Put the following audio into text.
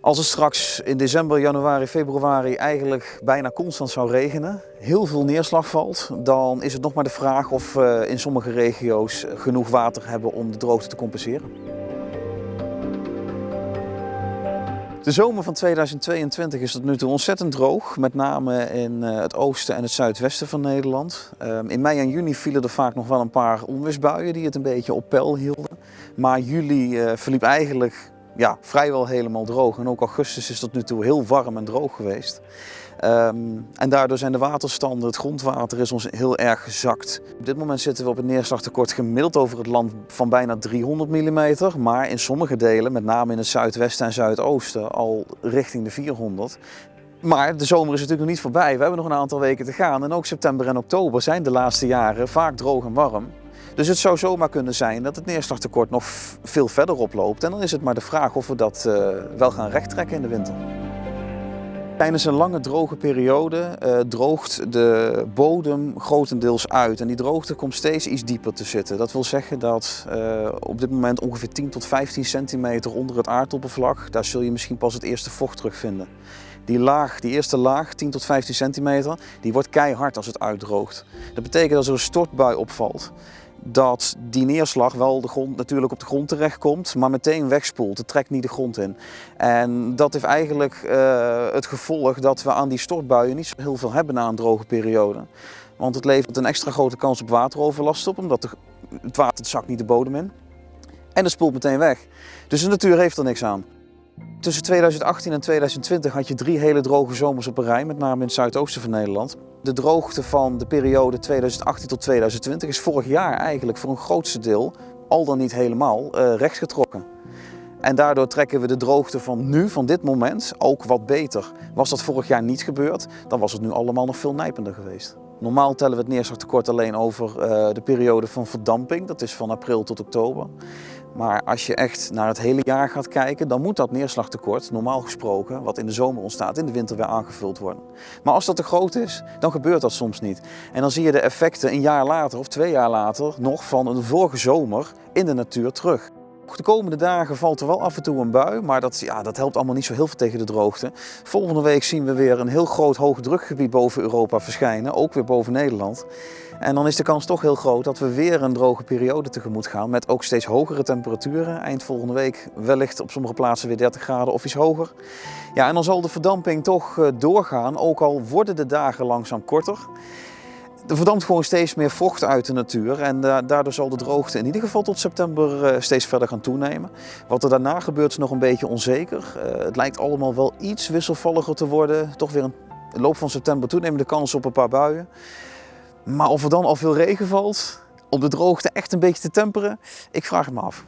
Als het straks in december, januari, februari eigenlijk bijna constant zou regenen, heel veel neerslag valt, dan is het nog maar de vraag of we in sommige regio's genoeg water hebben om de droogte te compenseren. De zomer van 2022 is tot nu toe ontzettend droog, met name in eh, het oosten en het zuidwesten van Nederland. Ehm, in mei en juni vielen er vaak nog wel een paar onweersbuien die het een beetje op peil hielden. Maar juli eh, verliep eigenlijk ja, vrijwel helemaal droog. En ook augustus is tot nu toe heel warm en droog geweest. Ehm, en daardoor zijn de waterstanden, het grondwater is ons heel erg gezakt. Op dit moment zitten we op een neerslagtekort gemiddeld over het land van bijna 300 mm. Maar in sommige delen, met name in het zuidwesten en zuidoosten, al richting de 400. Maar de zomer is natuurlijk nog niet voorbij. We hebben nog een aantal weken te gaan. En ook september en oktober zijn de laatste jaren vaak droog en warm. Dus het zou zomaar kunnen zijn dat het neerslagtekort nog veel verder oploopt. En dan is het maar de vraag of we dat uh, wel gaan rechttrekken in de winter. Tijdens een lange droge periode uh, droogt de bodem grotendeels uit en die droogte komt steeds iets dieper te zitten. Dat wil zeggen dat uh, op dit moment ongeveer 10 tot 15 centimeter onder het aardoppervlak, daar zul je misschien pas het eerste vocht terugvinden. Die laag, die eerste laag, 10 tot 15 centimeter, die wordt keihard als het uitdroogt. Dat betekent dat er een stortbui opvalt dat die neerslag wel de grond, natuurlijk op de grond terechtkomt, maar meteen wegspoelt. Het trekt niet de grond in. En dat heeft eigenlijk uh, het gevolg dat we aan die stortbuien niet zo heel veel hebben na een droge periode. Want het levert een extra grote kans op wateroverlast op, omdat het water zakt niet de bodem in. En het spoelt meteen weg. Dus de natuur heeft er niks aan. Tussen 2018 en 2020 had je drie hele droge zomers op een rij, met name in het zuidoosten van Nederland. De droogte van de periode 2018 tot 2020 is vorig jaar eigenlijk voor een grootste deel, al dan niet helemaal, uh, rechtgetrokken. En daardoor trekken we de droogte van nu, van dit moment, ook wat beter. Was dat vorig jaar niet gebeurd, dan was het nu allemaal nog veel nijpender geweest. Normaal tellen we het neerslagtekort alleen over uh, de periode van verdamping, dat is van april tot oktober. Maar als je echt naar het hele jaar gaat kijken, dan moet dat neerslagtekort, normaal gesproken, wat in de zomer ontstaat, in de winter weer aangevuld worden. Maar als dat te groot is, dan gebeurt dat soms niet. En dan zie je de effecten een jaar later of twee jaar later nog van een vorige zomer in de natuur terug. De komende dagen valt er wel af en toe een bui, maar dat, ja, dat helpt allemaal niet zo heel veel tegen de droogte. Volgende week zien we weer een heel groot hoogdrukgebied boven Europa verschijnen, ook weer boven Nederland. En dan is de kans toch heel groot dat we weer een droge periode tegemoet gaan met ook steeds hogere temperaturen. Eind volgende week wellicht op sommige plaatsen weer 30 graden of iets hoger. Ja, en dan zal de verdamping toch eh, doorgaan, ook al worden de dagen langzaam korter. Er verdampt gewoon steeds meer vocht uit de natuur en daardoor zal de droogte in ieder geval tot september eh, steeds verder gaan toenemen. Wat er daarna gebeurt is nog een beetje onzeker. Eh, het lijkt allemaal wel iets wisselvalliger te worden. Toch weer in de loop van september toenemende kans op een paar buien. Maar of er dan al veel regen valt, om de droogte echt een beetje te temperen, ik vraag het me af.